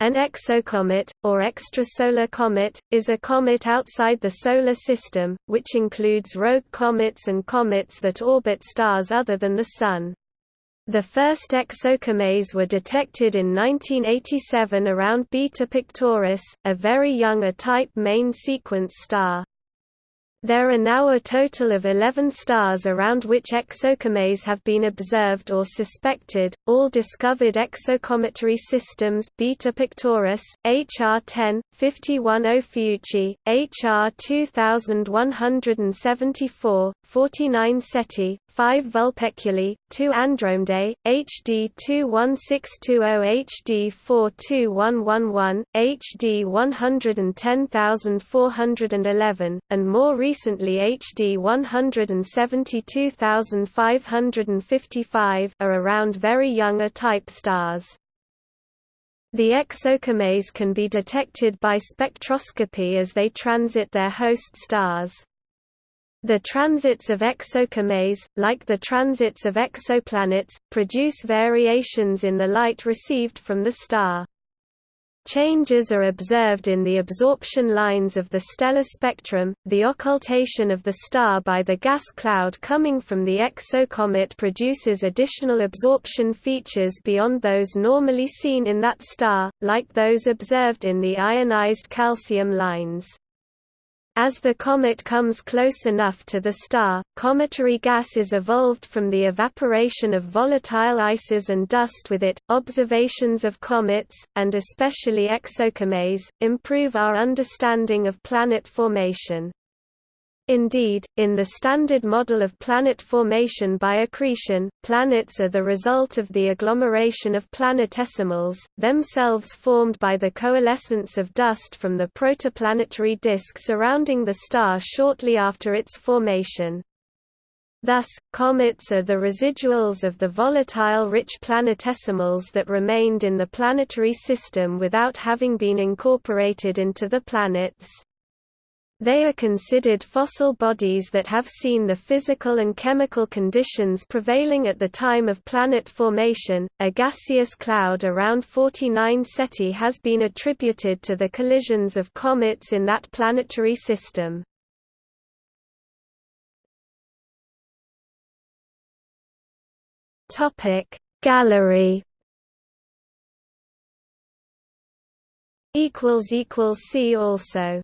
An exocomet, or extrasolar comet, is a comet outside the Solar System, which includes rogue comets and comets that orbit stars other than the Sun. The first exocomets were detected in 1987 around Beta Pictoris, a very young A-type main sequence star. There are now a total of 11 stars around which exocomets have been observed or suspected, all discovered exocometary systems Beta Pictoris, HR 10, 51 Ophiuchi, HR 2174, 49 Ceti, 5 Vulpeculae, 2 Andromedae, HD 21620 HD 42111, HD 110411, and more recently HD 172555 are around very young A-type stars. The exocomets can be detected by spectroscopy as they transit their host stars. The transits of exocomets, like the transits of exoplanets, produce variations in the light received from the star. Changes are observed in the absorption lines of the stellar spectrum. The occultation of the star by the gas cloud coming from the exocomet produces additional absorption features beyond those normally seen in that star, like those observed in the ionized calcium lines. As the comet comes close enough to the star, cometary gas is evolved from the evaporation of volatile ices and dust with it. Observations of comets, and especially exocomets, improve our understanding of planet formation. Indeed, in the standard model of planet formation by accretion, planets are the result of the agglomeration of planetesimals, themselves formed by the coalescence of dust from the protoplanetary disk surrounding the star shortly after its formation. Thus, comets are the residuals of the volatile-rich planetesimals that remained in the planetary system without having been incorporated into the planets. They are considered fossil bodies that have seen the physical and chemical conditions prevailing at the time of planet formation. A gaseous cloud around 49 Ceti has been attributed to the collisions of comets in that planetary system. Topic Gallery equals equals see also